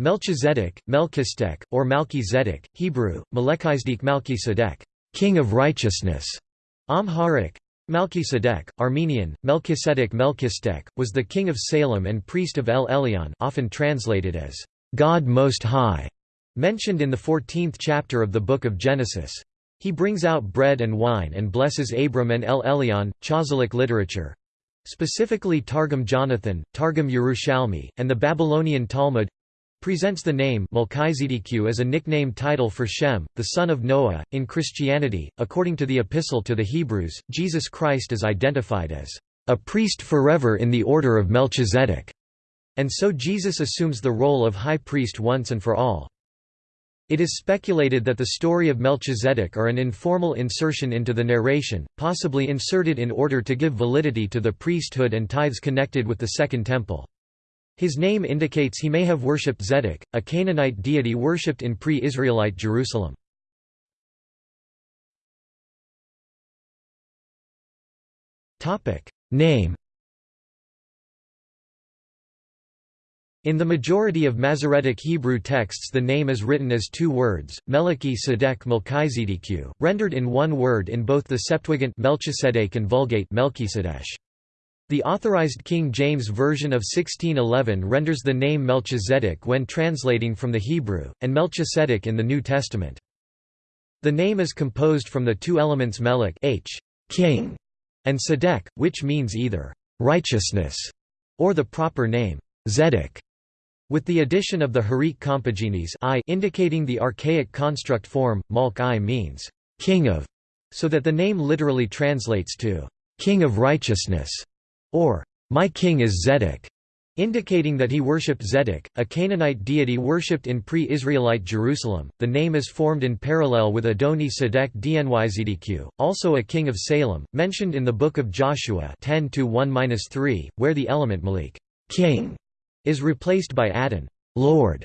Melchizedek, Melchizedek, or Malki Hebrew, Melechizedek Malki King of Righteousness, Amharic, Malki Armenian, Melchizedek Melchizedek, was the king of Salem and priest of El Elyon often translated as, God Most High, mentioned in the 14th chapter of the Book of Genesis. He brings out bread and wine and blesses Abram and El Elyon, Chazalic literature, specifically Targum Jonathan, Targum Yerushalmi, and the Babylonian Talmud, presents the name Melchizedek as a nickname title for Shem, the son of Noah. In Christianity, according to the Epistle to the Hebrews, Jesus Christ is identified as a priest forever in the order of Melchizedek, and so Jesus assumes the role of high priest once and for all. It is speculated that the story of Melchizedek are an informal insertion into the narration, possibly inserted in order to give validity to the priesthood and tithes connected with the Second Temple. His name indicates he may have worshipped Zedek, a Canaanite deity worshipped in pre-Israelite Jerusalem. Name In the majority of Masoretic Hebrew texts the name is written as two words, Meleki Sedek Melchizedeku, rendered in one word in both the Septuagint Melchisedek and Vulgate Melchisedech. The Authorized King James Version of 1611 renders the name Melchizedek when translating from the Hebrew, and Melchisedek in the New Testament. The name is composed from the two elements melech h, king, and sedek, which means either righteousness or the proper name zedek, with the addition of the Hiriq Compaginis I indicating the archaic construct form, Malk I means king of, so that the name literally translates to king of righteousness or my king is Zedek, indicating that he worshipped Zedek, a Canaanite deity worshipped in pre-Israelite Jerusalem. The name is formed in parallel with Adoni Sedek Dnyzedq, also a king of Salem, mentioned in the book of Joshua 10 1-3, where the element Malik, king, is replaced by Adon, Lord.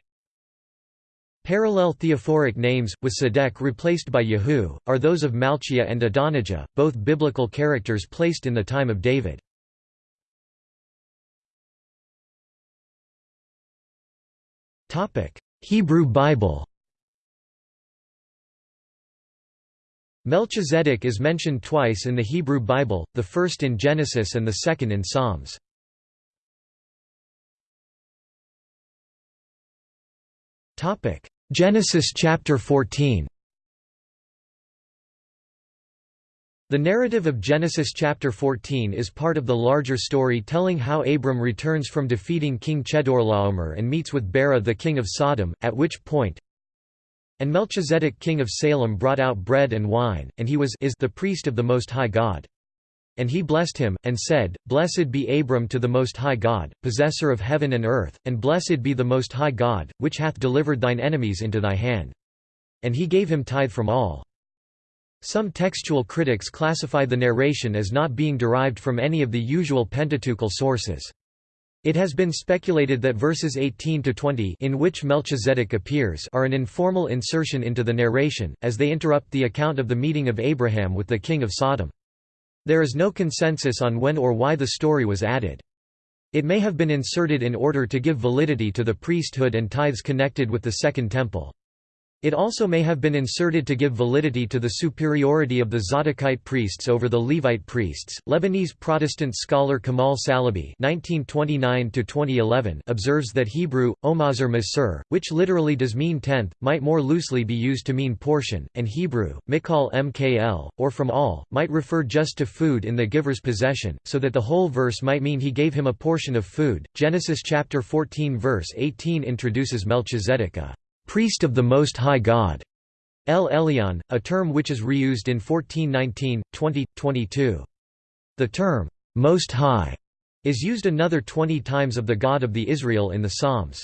Parallel theophoric names, with Sedek replaced by Yahu, are those of Malchijah and Adonijah, both biblical characters placed in the time of David. Hebrew Bible Melchizedek is mentioned twice in the Hebrew Bible, the first in Genesis and the second in Psalms. Genesis chapter 14 The narrative of Genesis chapter 14 is part of the larger story telling how Abram returns from defeating King Chedorlaomer and meets with Bera the king of Sodom, at which point, And Melchizedek king of Salem brought out bread and wine, and he was is the priest of the Most High God. And he blessed him, and said, Blessed be Abram to the Most High God, possessor of heaven and earth, and blessed be the Most High God, which hath delivered thine enemies into thy hand. And he gave him tithe from all. Some textual critics classify the narration as not being derived from any of the usual Pentateuchal sources. It has been speculated that verses 18 to 20 in which Melchizedek appears are an informal insertion into the narration, as they interrupt the account of the meeting of Abraham with the king of Sodom. There is no consensus on when or why the story was added. It may have been inserted in order to give validity to the priesthood and tithes connected with the Second Temple. It also may have been inserted to give validity to the superiority of the Zadokite priests over the Levite priests. Lebanese Protestant scholar Kamal Salibi (1929–2011) observes that Hebrew omazer masur, which literally does mean tenth, might more loosely be used to mean portion, and Hebrew mikal mkl, or from all, might refer just to food in the giver's possession, so that the whole verse might mean he gave him a portion of food. Genesis chapter 14 verse 18 introduces Melchizedek priest of the Most High God, El Elyon, a term which is reused in 1419, 20, 22. The term, Most High, is used another 20 times of the God of the Israel in the Psalms.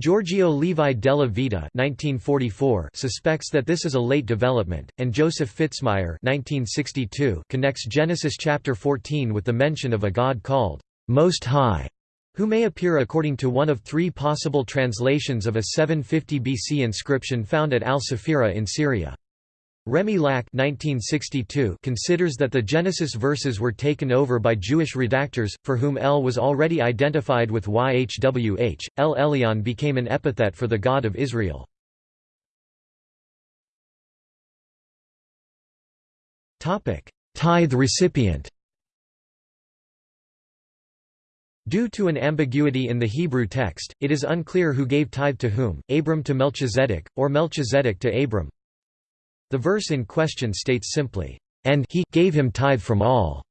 Giorgio Levi della Vita 1944 suspects that this is a late development, and Joseph Fitzmyer 1962 connects Genesis chapter 14 with the mention of a God called Most High who may appear according to one of three possible translations of a 750 BC inscription found at Al-Safira in Syria. Rémi Lack 1962 considers that the Genesis verses were taken over by Jewish redactors, for whom El was already identified with YHWH. El Elyon became an epithet for the God of Israel. Tithe recipient Due to an ambiguity in the Hebrew text, it is unclear who gave tithe to whom, Abram to Melchizedek, or Melchizedek to Abram. The verse in question states simply, "...and he gave him tithe from all."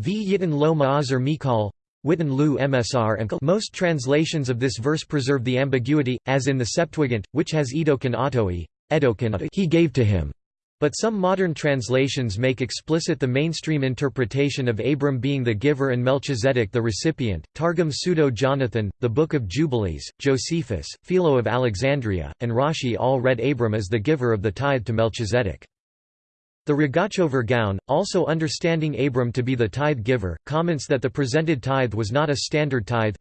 V yitin lo ma'azar mikal, Witten lu msr Most translations of this verse preserve the ambiguity, as in the Septuagint, which has edokan autoi, edokan he gave to him. But some modern translations make explicit the mainstream interpretation of Abram being the giver and Melchizedek the recipient. Targum Pseudo Jonathan, the Book of Jubilees, Josephus, Philo of Alexandria, and Rashi all read Abram as the giver of the tithe to Melchizedek. The Rogachover Gaon, also understanding Abram to be the tithe giver, comments that the presented tithe was not a standard tithe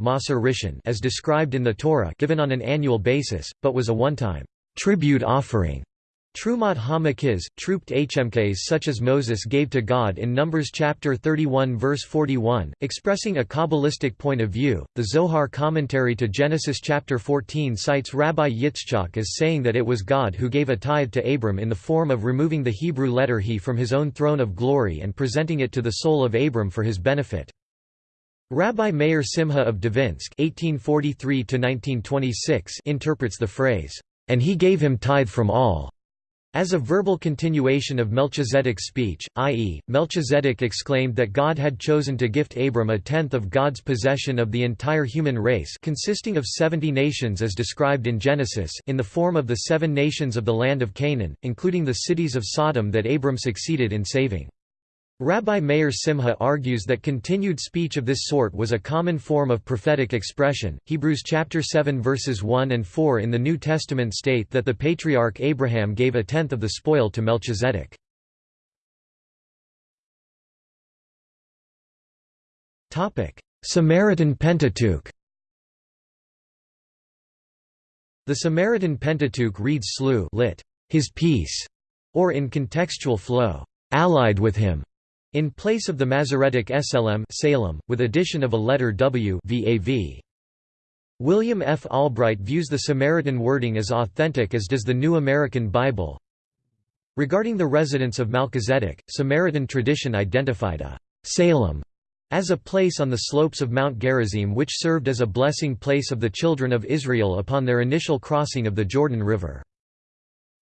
as described in the Torah given on an annual basis, but was a one-time tribute offering Trumot hamakiz, trooped HMKs such as Moses gave to God in Numbers chapter 31 verse 41, expressing a Kabbalistic point of view. The Zohar commentary to Genesis chapter 14 cites Rabbi Yitzchak as saying that it was God who gave a tithe to Abram in the form of removing the Hebrew letter he from his own throne of glory and presenting it to the soul of Abram for his benefit. Rabbi Meir Simha of Dvinsk (1843–1926) interprets the phrase, "And he gave him tithe from all." As a verbal continuation of Melchizedek's speech, i.e., Melchizedek exclaimed that God had chosen to gift Abram a tenth of God's possession of the entire human race consisting of seventy nations as described in Genesis in the form of the seven nations of the land of Canaan, including the cities of Sodom that Abram succeeded in saving. Rabbi Meir Simha argues that continued speech of this sort was a common form of prophetic expression. Hebrews chapter 7 verses 1 and 4 in the New Testament state that the patriarch Abraham gave a tenth of the spoil to Melchizedek. Topic: Samaritan Pentateuch. The Samaritan Pentateuch reads slew lit, his peace, or in contextual flow, allied with him. In place of the Masoretic SLM Salem, with addition of a letter W VAV. William F. Albright views the Samaritan wording as authentic as does the New American Bible. Regarding the residence of Melchizedek, Samaritan tradition identified a Salem as a place on the slopes of Mount Gerizim which served as a blessing place of the children of Israel upon their initial crossing of the Jordan River.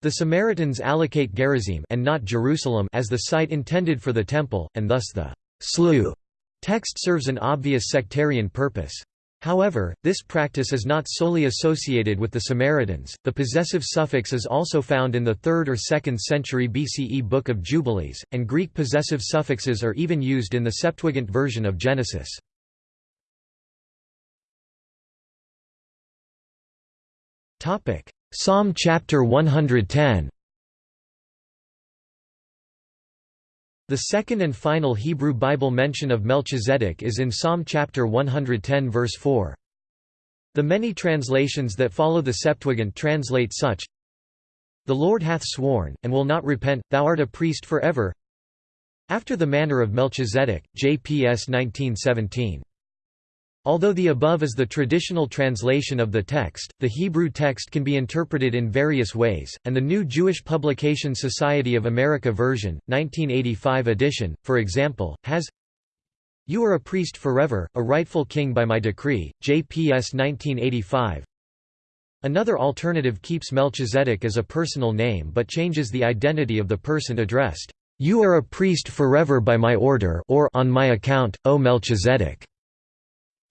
The Samaritans allocate Gerizim and not Jerusalem as the site intended for the temple, and thus the Slu text serves an obvious sectarian purpose. However, this practice is not solely associated with the Samaritans. The possessive suffix is also found in the 3rd or 2nd century BCE Book of Jubilees, and Greek possessive suffixes are even used in the Septuagint version of Genesis. Topic: Psalm chapter 110 The second and final Hebrew Bible mention of Melchizedek is in Psalm chapter 110 verse 4. The many translations that follow the Septuagint translate such The Lord hath sworn, and will not repent, thou art a priest forever. After the manner of Melchizedek, JPS 1917 Although the above is the traditional translation of the text, the Hebrew text can be interpreted in various ways, and the New Jewish Publication Society of America version, 1985 edition, for example, has You are a priest forever, a rightful king by my decree, JPS 1985 Another alternative keeps Melchizedek as a personal name but changes the identity of the person addressed. You are a priest forever by my order or on my account, O Melchizedek.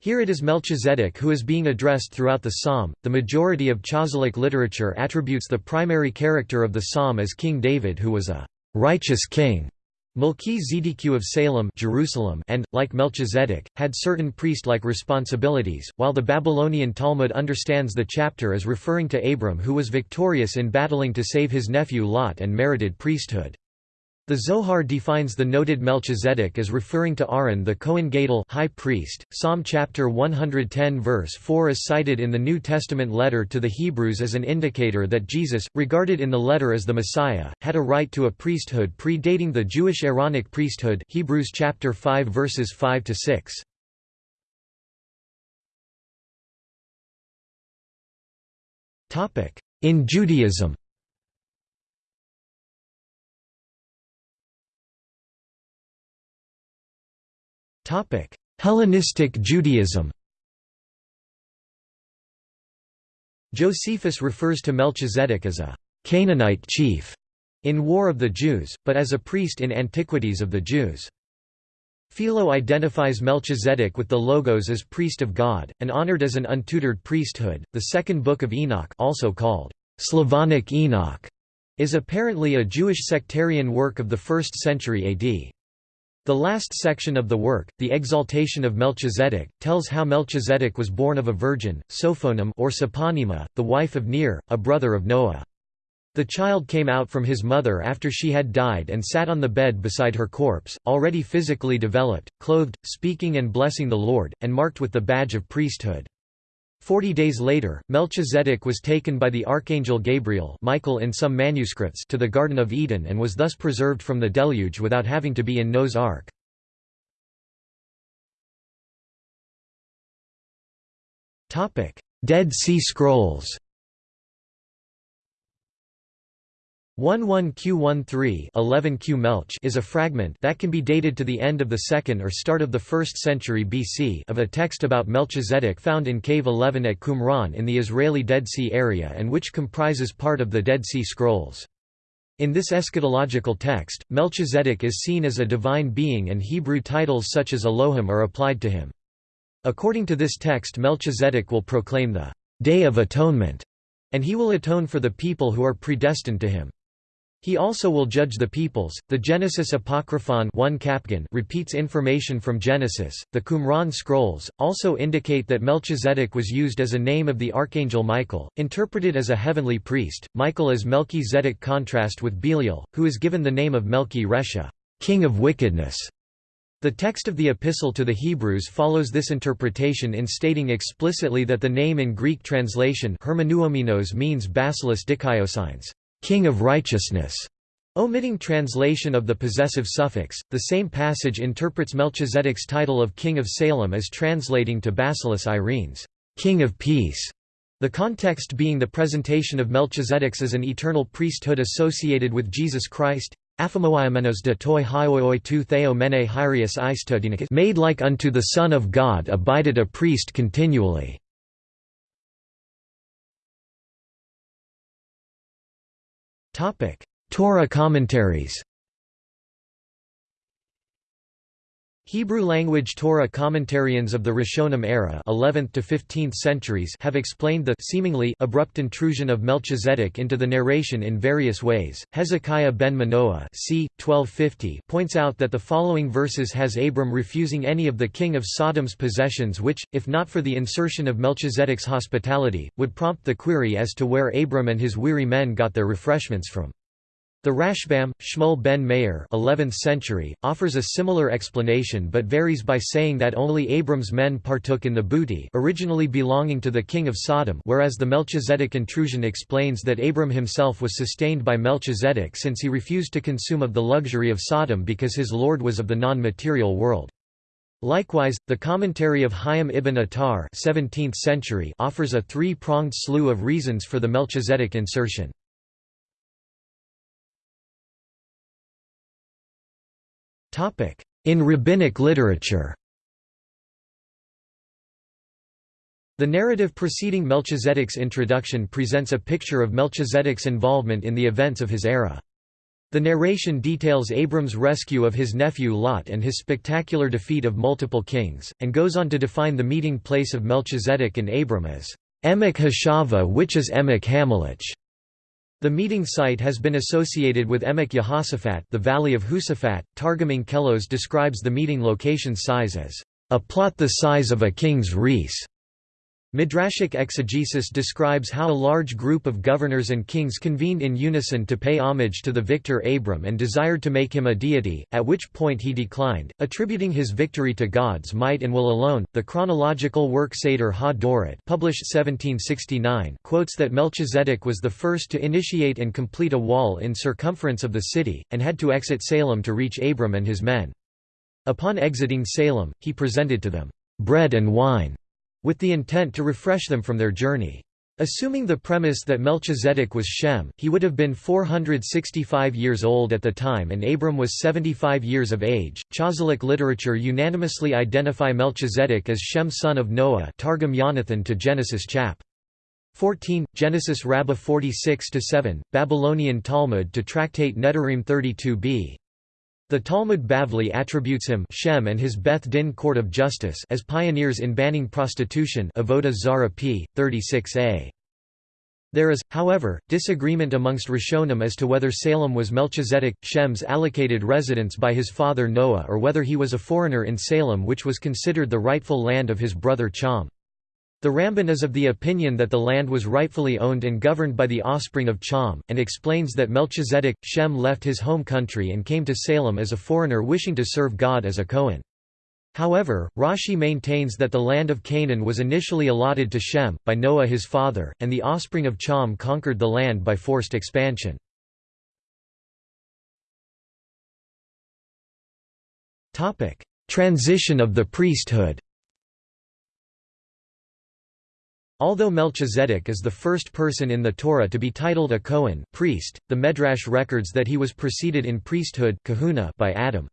Here it is Melchizedek who is being addressed throughout the psalm. The majority of Chazalic literature attributes the primary character of the psalm as King David, who was a righteous king. Melchi Zedekiah of Salem Jerusalem and, like Melchizedek, had certain priest-like responsibilities, while the Babylonian Talmud understands the chapter as referring to Abram who was victorious in battling to save his nephew Lot and merited priesthood. The Zohar defines the noted Melchizedek as referring to Aaron the Kohen Gadol high priest. Psalm chapter 110 verse 4 is cited in the New Testament letter to the Hebrews as an indicator that Jesus, regarded in the letter as the Messiah, had a right to a priesthood predating the Jewish Aaronic priesthood. Hebrews chapter 5 verses 5 to 6. Topic: In Judaism. Hellenistic Judaism Josephus refers to Melchizedek as a Canaanite chief in War of the Jews, but as a priest in Antiquities of the Jews. Philo identifies Melchizedek with the Logos as priest of God, and honored as an untutored priesthood. The second book of Enoch, also called Slavonic Enoch, is apparently a Jewish sectarian work of the 1st century AD. The last section of the work, the Exaltation of Melchizedek, tells how Melchizedek was born of a virgin, Sophonim or Soponima, the wife of Ner, a brother of Noah. The child came out from his mother after she had died and sat on the bed beside her corpse, already physically developed, clothed, speaking and blessing the Lord, and marked with the badge of priesthood. Forty days later, Melchizedek was taken by the archangel Gabriel Michael in some manuscripts to the Garden of Eden and was thus preserved from the deluge without having to be in Noah's ark. Dead Sea Scrolls 11Q13 11Q Melch is a fragment that can be dated to the end of the 2nd or start of the 1st century BC of a text about Melchizedek found in Cave 11 at Qumran in the Israeli Dead Sea area and which comprises part of the Dead Sea Scrolls. In this eschatological text, Melchizedek is seen as a divine being and Hebrew titles such as Elohim are applied to him. According to this text Melchizedek will proclaim the Day of Atonement, and he will atone for the people who are predestined to him. He also will judge the peoples. The Genesis Apocryphon 1 Capgan repeats information from Genesis. The Qumran scrolls also indicate that Melchizedek was used as a name of the archangel Michael, interpreted as a heavenly priest. Michael is Melchizedek contrast with Belial, who is given the name of Melchi Resha, king of wickedness. The text of the Epistle to the Hebrews follows this interpretation in stating explicitly that the name in Greek translation means basileus dikaiosines king of righteousness. Omitting translation of the possessive suffix, the same passage interprets Melchizedek's title of King of Salem as translating to Basileus Irenes, King of Peace, the context being the presentation of Melchizedek's as an eternal priesthood associated with Jesus Christ, de toi mene made like unto the Son of God abided a priest continually. Torah commentaries Hebrew language Torah commentarians of the Rishonim era 11th to 15th centuries have explained the seemingly abrupt intrusion of Melchizedek into the narration in various ways. Hezekiah ben Manoah c. 1250 points out that the following verses has Abram refusing any of the king of Sodom's possessions which, if not for the insertion of Melchizedek's hospitality, would prompt the query as to where Abram and his weary men got their refreshments from. The Rashbam, Shmuel ben Meir 11th century, offers a similar explanation but varies by saying that only Abram's men partook in the booty originally belonging to the king of Sodom whereas the Melchizedek intrusion explains that Abram himself was sustained by Melchizedek since he refused to consume of the luxury of Sodom because his lord was of the non-material world. Likewise, the commentary of Hayam ibn Attar 17th century offers a three-pronged slew of reasons for the Melchizedek insertion. In rabbinic literature The narrative preceding Melchizedek's introduction presents a picture of Melchizedek's involvement in the events of his era. The narration details Abram's rescue of his nephew Lot and his spectacular defeat of multiple kings, and goes on to define the meeting place of Melchizedek and Abram as Emek Hashava which is Emek Hamelech. The meeting site has been associated with Emek Yehoshaphat the Valley of Husafat. Targum Onkelos describes the meeting location size as a plot the size of a king's reis. Midrashic exegesis describes how a large group of governors and kings convened in unison to pay homage to the victor Abram and desired to make him a deity, at which point he declined, attributing his victory to God's might and will alone. The chronological work Seder ha Dorot, published 1769, quotes that Melchizedek was the first to initiate and complete a wall in circumference of the city, and had to exit Salem to reach Abram and his men. Upon exiting Salem, he presented to them bread and wine with the intent to refresh them from their journey. Assuming the premise that Melchizedek was Shem, he would have been 465 years old at the time and Abram was 75 years of age. Chazalic literature unanimously identify Melchizedek as Shem son of Noah Targum Yonathan to Genesis chap. 14, Genesis Rabbah 46-7, Babylonian Talmud to Tractate Nedarim 32b. The Talmud Bavli attributes him Shem and his Beth Din court of justice as pioneers in banning prostitution Avodah Zara p. 36a. There is, however, disagreement amongst Rishonim as to whether Salem was Melchizedek, Shem's allocated residence by his father Noah or whether he was a foreigner in Salem which was considered the rightful land of his brother Cham. The Ramban is of the opinion that the land was rightfully owned and governed by the offspring of Cham, and explains that Melchizedek, Shem left his home country and came to Salem as a foreigner wishing to serve God as a Cohen. However, Rashi maintains that the land of Canaan was initially allotted to Shem, by Noah his father, and the offspring of Cham conquered the land by forced expansion. Transition of the priesthood Although Melchizedek is the first person in the Torah to be titled a Cohen priest, the Medrash records that he was preceded in priesthood kahuna by Adam.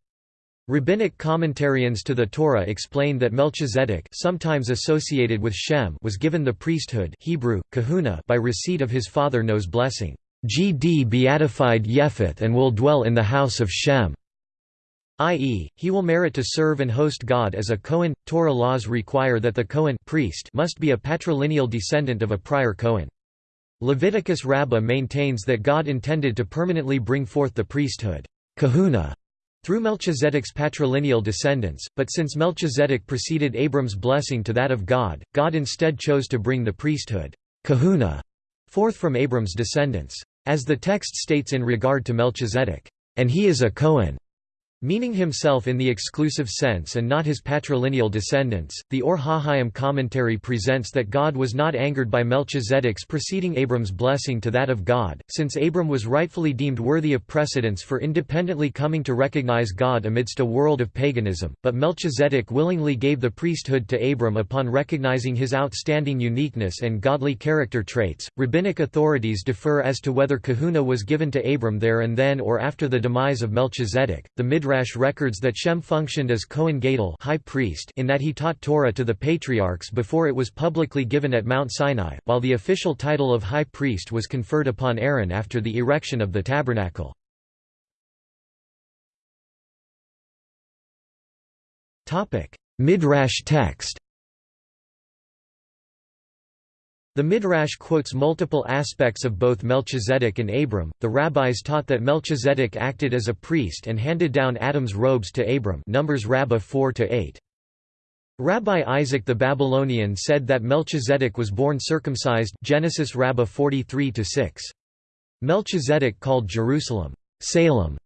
Rabbinic commentarians to the Torah explain that Melchizedek sometimes associated with Shem was given the priesthood Hebrew, kahuna by receipt of his father Noah's blessing. GD beatified Yefeth and will dwell in the house of Shem i.e., he will merit to serve and host God as a Cohen. Torah laws require that the Cohen priest must be a patrilineal descendant of a prior Cohen. Leviticus Rabbah maintains that God intended to permanently bring forth the priesthood kahuna, through Melchizedek's patrilineal descendants, but since Melchizedek preceded Abram's blessing to that of God, God instead chose to bring the priesthood kahuna forth from Abram's descendants. As the text states in regard to Melchizedek, and he is a Cohen Meaning himself in the exclusive sense and not his patrilineal descendants, the Or HaHaim commentary presents that God was not angered by Melchizedek's preceding Abram's blessing to that of God, since Abram was rightfully deemed worthy of precedence for independently coming to recognize God amidst a world of paganism, but Melchizedek willingly gave the priesthood to Abram upon recognizing his outstanding uniqueness and godly character traits. Rabbinic authorities differ as to whether kahuna was given to Abram there and then or after the demise of Melchizedek. The Midrash records that Shem functioned as Kohen Gadol high priest in that he taught Torah to the patriarchs before it was publicly given at Mount Sinai, while the official title of high priest was conferred upon Aaron after the erection of the tabernacle. Midrash text The Midrash quotes multiple aspects of both Melchizedek and Abram. The rabbis taught that Melchizedek acted as a priest and handed down Adam's robes to Abram. Numbers Rabbah 4 to 8. Rabbi Isaac the Babylonian said that Melchizedek was born circumcised. Genesis Rabbah 43 to 6. Melchizedek called Jerusalem Salem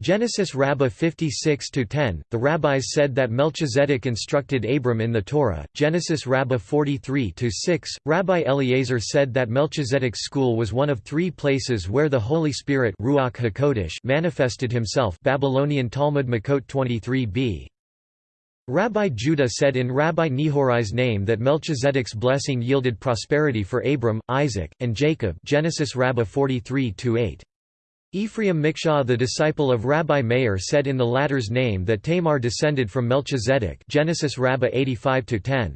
Genesis Rabbah 56-10, the rabbis said that Melchizedek instructed Abram in the Torah, Genesis Rabbah 43-6, Rabbi Eliezer said that Melchizedek's school was one of three places where the Holy Spirit Ruach HaKodesh manifested himself Babylonian Talmud Makot 23b. Rabbi Judah said in Rabbi Nehorai's name that Melchizedek's blessing yielded prosperity for Abram, Isaac, and Jacob Genesis Rabbah 43-8. Ephraim Miksha'ah the disciple of Rabbi Meir said in the latter's name that Tamar descended from Melchizedek Genesis Rabbah 85 -10.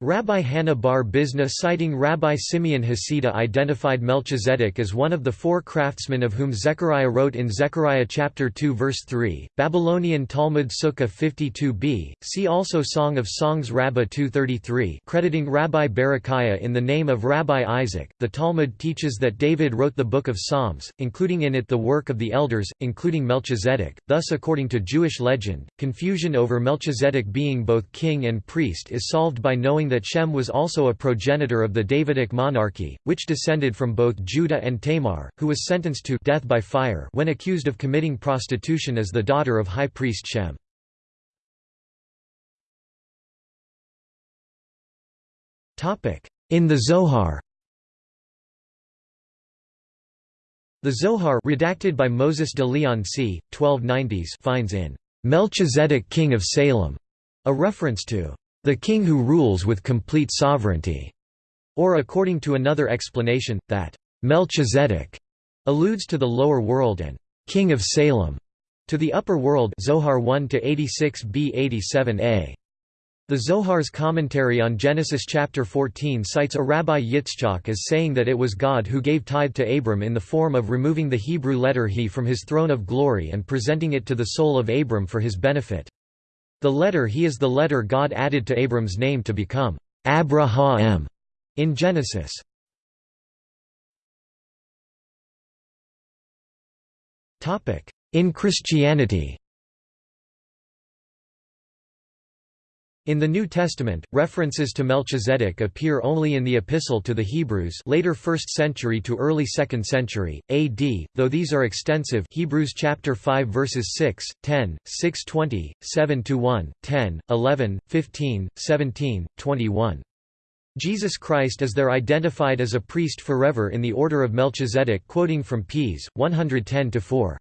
Rabbi Hannah bar Bizna citing Rabbi Simeon Hasidah identified Melchizedek as one of the four craftsmen of whom Zechariah wrote in Zechariah chapter 2 verse 3, Babylonian Talmud Sukkah 52b, see also Song of Songs Rabbah 233 crediting Rabbi Berechiah in the name of Rabbi Isaac. The Talmud teaches that David wrote the Book of Psalms, including in it the work of the elders, including Melchizedek, thus according to Jewish legend, confusion over Melchizedek being both king and priest is solved by knowing that Shem was also a progenitor of the Davidic monarchy, which descended from both Judah and Tamar, who was sentenced to death by fire when accused of committing prostitution as the daughter of high priest Shem. In the Zohar The Zohar redacted by Moses de Leon c. 1290s finds in Melchizedek king of Salem a reference to the king who rules with complete sovereignty, or according to another explanation, that Melchizedek alludes to the lower world and king of Salem to the upper world Zohar 1 to 86b 87a. The Zohar's commentary on Genesis chapter 14 cites a Rabbi Yitzchak as saying that it was God who gave tithe to Abram in the form of removing the Hebrew letter he from his throne of glory and presenting it to the soul of Abram for his benefit. The letter he is the letter God added to Abram's name to become Abraham in Genesis. In Christianity In the New Testament, references to Melchizedek appear only in the Epistle to the Hebrews later 1st century to early 2nd century, AD, though these are extensive Hebrews chapter 5 verses 6, 10, 6:20, 7-1, 10, 11, 15, 17, 21. Jesus Christ is there identified as a priest forever in the order of Melchizedek quoting from Ps. 110-4.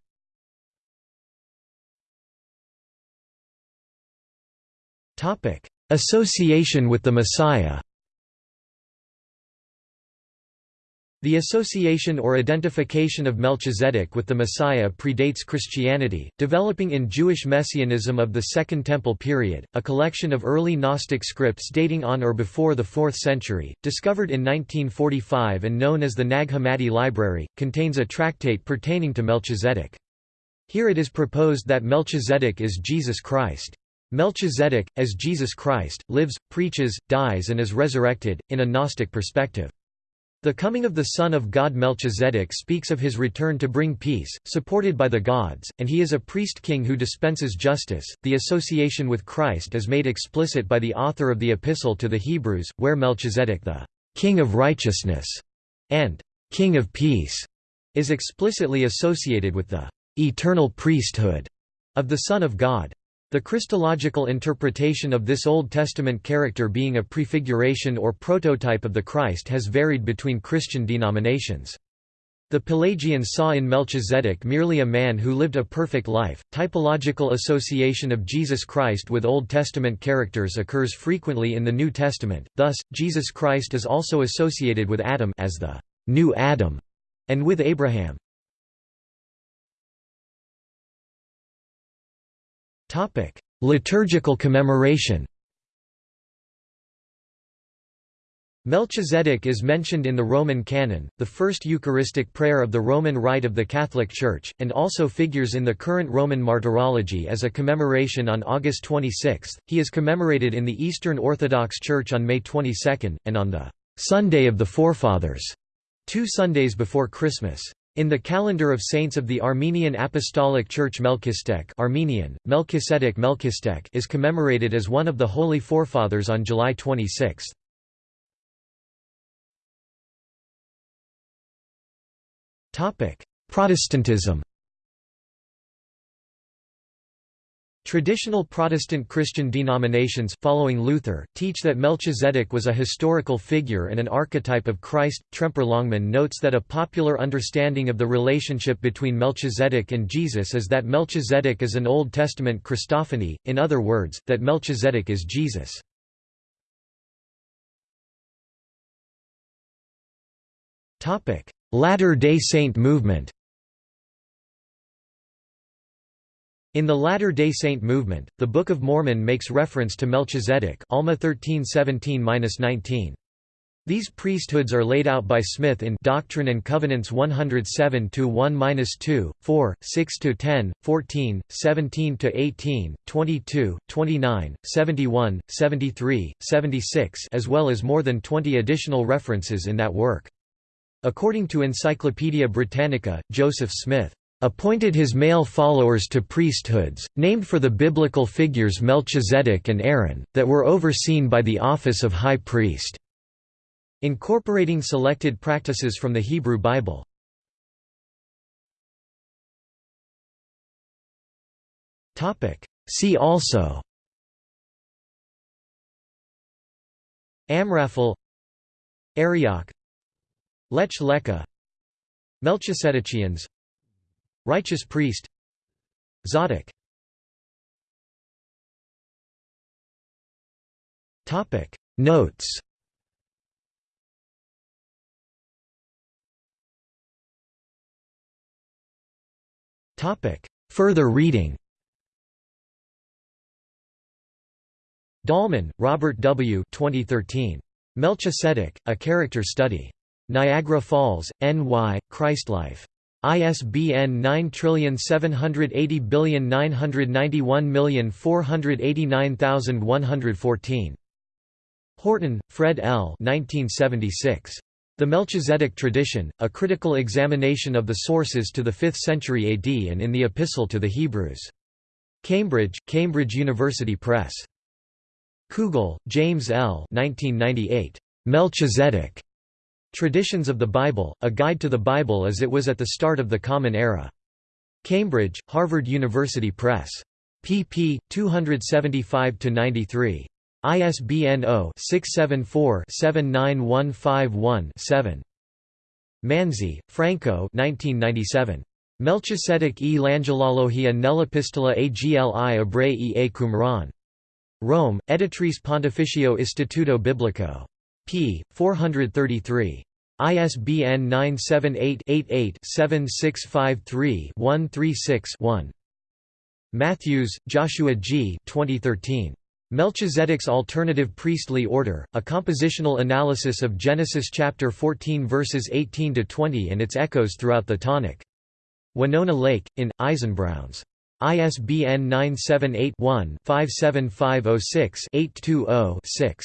Association with the Messiah The association or identification of Melchizedek with the Messiah predates Christianity, developing in Jewish Messianism of the Second Temple period, a collection of early Gnostic scripts dating on or before the 4th century, discovered in 1945 and known as the Nag Hammadi Library, contains a tractate pertaining to Melchizedek. Here it is proposed that Melchizedek is Jesus Christ. Melchizedek, as Jesus Christ, lives, preaches, dies and is resurrected, in a Gnostic perspective. The coming of the Son of God Melchizedek speaks of his return to bring peace, supported by the gods, and he is a priest-king who dispenses justice. The association with Christ is made explicit by the author of the Epistle to the Hebrews, where Melchizedek the King of Righteousness and King of Peace is explicitly associated with the eternal priesthood of the Son of God. The Christological interpretation of this Old Testament character being a prefiguration or prototype of the Christ has varied between Christian denominations. The Pelagians saw in Melchizedek merely a man who lived a perfect life. Typological association of Jesus Christ with Old Testament characters occurs frequently in the New Testament, thus, Jesus Christ is also associated with Adam as the new Adam and with Abraham. Liturgical commemoration Melchizedek is mentioned in the Roman canon, the first Eucharistic prayer of the Roman Rite of the Catholic Church, and also figures in the current Roman Martyrology as a commemoration on August 26. He is commemorated in the Eastern Orthodox Church on May 22, and on the Sunday of the Forefathers, two Sundays before Christmas. In the calendar of saints of the Armenian Apostolic Church Melchizedek Armenian, Melchizedek Melchizedek is commemorated as one of the Holy Forefathers on July 26. Protestantism Traditional Protestant Christian denominations, following Luther, teach that Melchizedek was a historical figure and an archetype of Christ. Tremper Longman notes that a popular understanding of the relationship between Melchizedek and Jesus is that Melchizedek is an Old Testament Christophany, in other words, that Melchizedek is Jesus. Latter-day Saint movement In the Latter-day Saint movement, the Book of Mormon makes reference to Melchizedek Alma 13:17-19. These priesthoods are laid out by Smith in Doctrine and Covenants 107-1-2, 4, 6-10, 14, 17-18, 22, 29, 71, 73, 76 as well as more than 20 additional references in that work. According to Encyclopaedia Britannica, Joseph Smith appointed his male followers to priesthoods, named for the biblical figures Melchizedek and Aaron, that were overseen by the office of high priest, incorporating selected practices from the Hebrew Bible. See also Amraphel Arioch Lech Lecha Melchisedekians Righteous priest Zadok Topic Notes Further reading Dahlman, Robert W. 2013. Melchizedek, A Character Study. Niagara Falls, N.Y., Christlife. ISBN 9780991489114. Horton, Fred L. 1976. The Melchizedek Tradition, A Critical Examination of the Sources to the 5th Century AD and in the Epistle to the Hebrews. Cambridge, Cambridge University Press. Kugel, James L. 1998. Melchizedek. Traditions of the Bible, A Guide to the Bible as it was at the start of the Common Era. Cambridge, Harvard University Press. pp. 275–93. ISBN 0-674-79151-7. Manzi, Franco 1997. Melchizedek e l'Angelologia nell'Epistola agli Ebrei e Qumran. Rome, Editrice Pontificio Istituto Biblico. P. 433. ISBN 978-88-7653-136-1. Matthews, Joshua G. 2013. Melchizedek's Alternative Priestly Order, A Compositional Analysis of Genesis chapter 14 verses 18 to 20 and its echoes throughout the Tanakh. Winona Lake, in Eisenbrauns. ISBN 978-1-57506-820-6.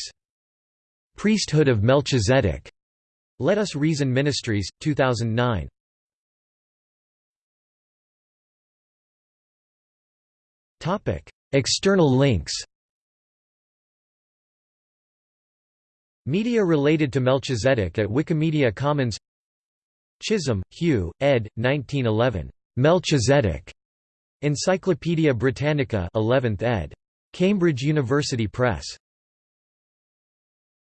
Priesthood of Melchizedek. Let Us Reason Ministries, 2009. Topic: External links Media related to Melchizedek at Wikimedia Commons Chisholm, Hugh, ed. 1911. Melchizedek. Encyclopædia Britannica 11th ed. Cambridge University Press.